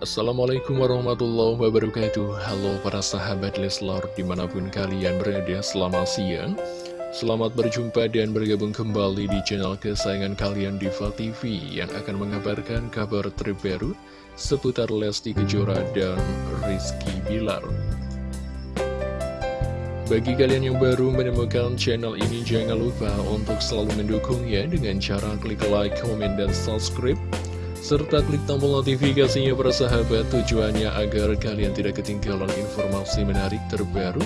Assalamualaikum warahmatullahi wabarakatuh. Halo para sahabat Leslar di mana pun kalian berada selamat siang. Selamat berjumpa dan bergabung kembali di channel kesayangan kalian Diva TV Yang akan mengabarkan kabar terbaru seputar Lesti Kejora dan Rizky Bilar. Bagi kalian yang baru menemukan channel ini, jangan lupa untuk selalu mendukungnya dengan cara klik like, komen, dan subscribe serta klik tombol notifikasinya persahabat tujuannya agar kalian tidak ketinggalan informasi menarik terbaru,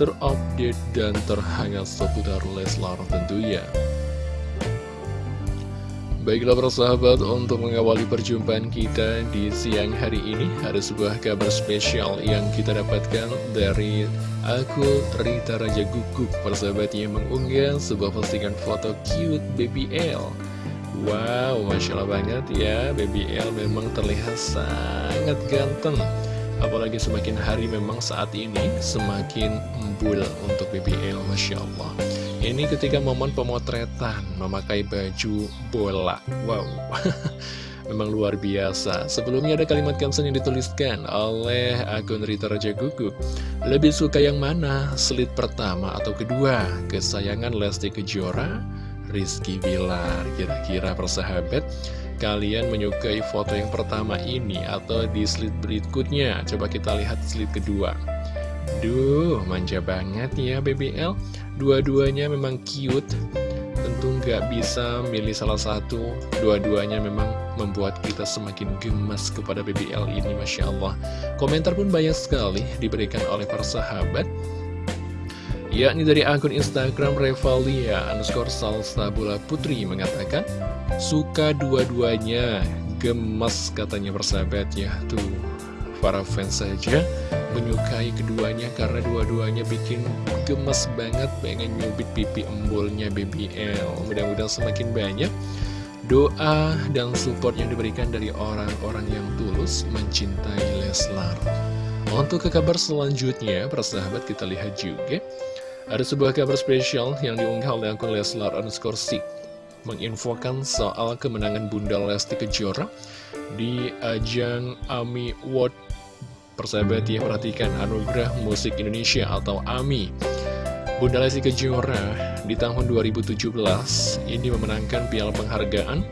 terupdate, dan terhangat seputar Leslar tentunya. Baiklah persahabat, untuk mengawali perjumpaan kita di siang hari ini, ada sebuah kabar spesial yang kita dapatkan dari akun Rita Raja Guguk, persahabat yang mengunggah sebuah postingan foto cute baby L. Wow, Masya Allah banget ya, Baby L memang terlihat sangat ganteng. Apalagi semakin hari memang saat ini semakin embul untuk Baby L, Masya Allah. Ini ketika momen pemotretan memakai baju bola. Wow, memang luar biasa. Sebelumnya ada kalimat caption yang dituliskan oleh akun Rita Raja Gugup. Lebih suka yang mana? Slit pertama atau kedua? Kesayangan Lesti Kejora? Rizky Bilar. Kira-kira persahabat Kalian menyukai foto yang pertama ini Atau di slide berikutnya? Coba kita lihat slide kedua. Duh, manja banget ya BBL Dua-duanya memang cute. Tentu nggak bisa milih salah satu. Dua-duanya memang membuat kita semakin gemas kepada BBL ini Masya Allah. Komentar pun banyak sekali diberikan oleh para sahabat yakni dari akun Instagram Revalia underscore Salsabula Putri mengatakan suka dua-duanya gemes katanya persahabat. Ya tuh para fans saja menyukai keduanya karena dua-duanya bikin gemes banget pengen nyubit pipi embulnya BBL mudah-mudahan semakin banyak doa dan support yang diberikan dari orang-orang yang tulus mencintai Leslar. Untuk ke kabar selanjutnya persahabat kita lihat juga ada sebuah kabar spesial yang diunggah oleh akun Leslar underscore menginfokan soal kemenangan Bunda Lesti Kejora di ajang AMI World Persahabat ya, perhatikan Anugerah Musik Indonesia atau AMI. Bunda Lesti Kejora di tahun 2017 ini memenangkan piala penghargaan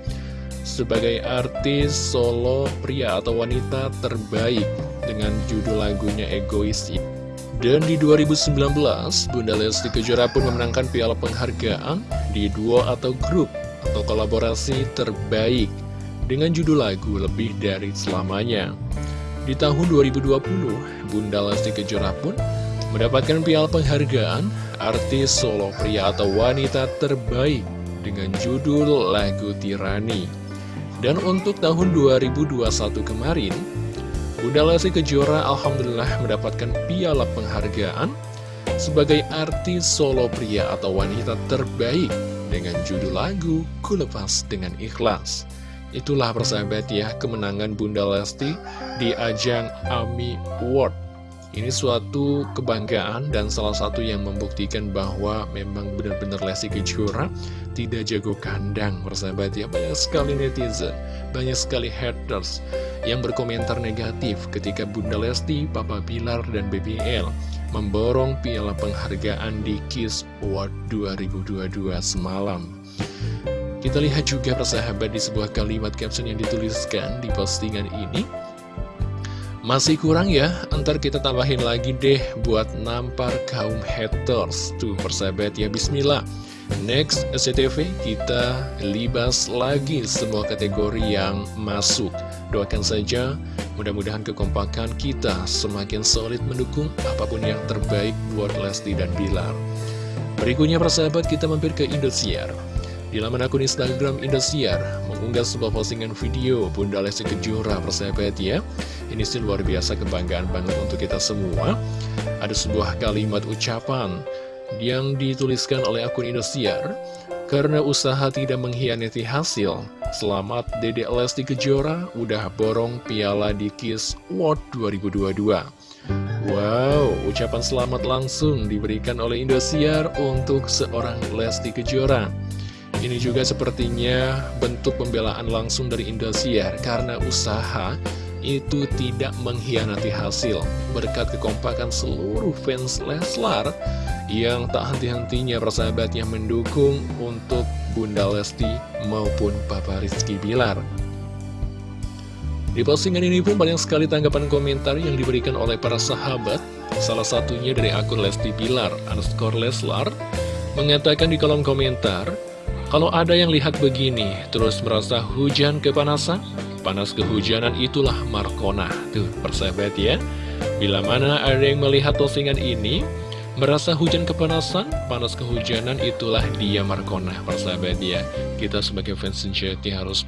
sebagai artis solo pria atau wanita terbaik dengan judul lagunya Egois dan di 2019, Bunda Lesti Kejora pun memenangkan piala penghargaan di duo atau grup atau kolaborasi terbaik dengan judul lagu Lebih Dari Selamanya. Di tahun 2020, Bunda Lesti Kejora pun mendapatkan piala penghargaan artis solo pria atau wanita terbaik dengan judul lagu Tirani. Dan untuk tahun 2021 kemarin, Bunda Lesti Kejora Alhamdulillah mendapatkan piala penghargaan sebagai artis solo pria atau wanita terbaik dengan judul lagu Ku Lepas Dengan Ikhlas. Itulah persahabat ya kemenangan Bunda Lesti di ajang AMI Award. Ini suatu kebanggaan dan salah satu yang membuktikan bahwa memang benar-benar Lesti Kejora tidak jago kandang persahabat ya. Banyak sekali netizen, banyak sekali haters yang berkomentar negatif ketika Bunda Lesti, Papa Bilar, dan BBL memborong piala penghargaan di KISS Award 2022 semalam. Kita lihat juga persahabat di sebuah kalimat caption yang dituliskan di postingan ini. Masih kurang ya, ntar kita tambahin lagi deh buat nampar kaum haters. Tuh persahabat ya, bismillah. Next SCTV kita libas lagi semua kategori yang masuk Doakan saja mudah-mudahan kekompakan kita semakin solid mendukung apa pun yang terbaik buat Lesti dan Bilar Berikutnya persahabat kita mampir ke Indosiar di laman akun Instagram Indosiar mengunggah sebuah postingan video Bunda Lesti Kejora persahabat ya Ini sih luar biasa kebanggaan banget untuk kita semua Ada sebuah kalimat ucapan yang dituliskan oleh akun Indosiar karena usaha tidak mengkhianati hasil. Selamat Dedek Lesti Kejora udah borong piala di Kiss World 2022. Wow, ucapan selamat langsung diberikan oleh Indosiar untuk seorang Lesti Kejora. Ini juga sepertinya bentuk pembelaan langsung dari Indosiar karena usaha itu tidak mengkhianati hasil berkat kekompakan seluruh fans Leslar yang tak henti-hentinya persahabatnya mendukung untuk Bunda Lesti maupun Papa Rizky Bilar. Di postingan ini pun banyak sekali tanggapan komentar yang diberikan oleh para sahabat Salah satunya dari akun Lesti Bilar, underscore Leslar Mengatakan di kolom komentar Kalau ada yang lihat begini, terus merasa hujan kepanasan? Panas kehujanan itulah Markona Tuh, persahabat ya. Bila mana ada yang melihat postingan ini Merasa hujan kepanasan, panas kehujanan itulah dia Markona Persahabat ya. Kita sebagai fans sejati harus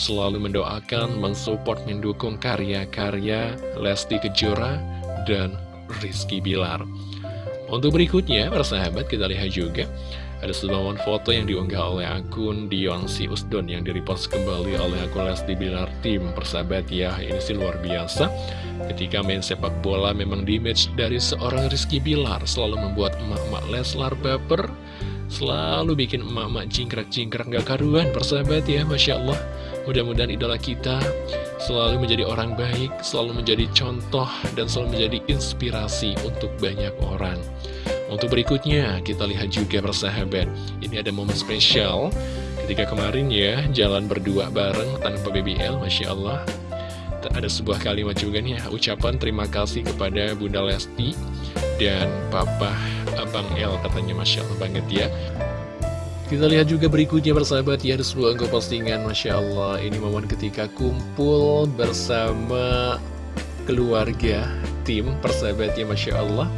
selalu mendoakan, mensupport, mendukung karya-karya Lesti Kejora dan Rizky Bilar. Untuk berikutnya, para sahabat, kita lihat juga ada sebuah foto yang diunggah oleh akun Dionsi Usdon yang direpost kembali oleh akun Lesti Bilar Tim. Persahabat ya, ini sih luar biasa. Ketika main sepak bola memang di match dari seorang Rizky Bilar selalu membuat emak-emak Leslar baper Selalu bikin emak-emak jingkrak-jingkrak gak karuan persahabat ya Masya Allah Mudah-mudahan idola kita selalu menjadi orang baik Selalu menjadi contoh dan selalu menjadi inspirasi untuk banyak orang Untuk berikutnya kita lihat juga persahabat. Ini ada momen spesial Ketika kemarin ya jalan berdua bareng tanpa BBL Masya Allah. Ada sebuah kalimat juga nih ucapan terima kasih kepada Bunda Lesti dan Papa Abang L katanya Masya Allah banget ya. Kita lihat juga berikutnya bersahabat ya ada sebuah unggah postingan Masya Allah. Ini momen ketika kumpul bersama keluarga tim persahabatnya Masya Allah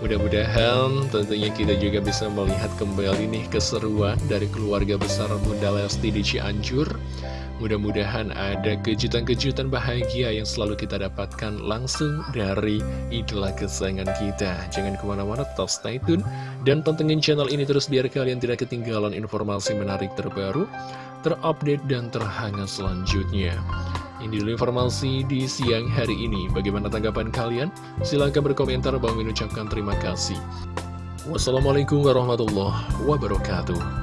mudah-mudahan tentunya kita juga bisa melihat kembali nih keseruan dari keluarga besar Bunda Lesti di Cianjur Mudah-mudahan ada kejutan-kejutan bahagia yang selalu kita dapatkan langsung dari idola kesayangan kita. Jangan ke mana-mana, tetap stay tune. Dan pantengin channel ini terus biar kalian tidak ketinggalan informasi menarik terbaru, terupdate, dan terhangat selanjutnya. Ini dulu informasi di siang hari ini. Bagaimana tanggapan kalian? Silahkan berkomentar. Bang mengucapkan terima kasih. Wassalamualaikum warahmatullahi wabarakatuh.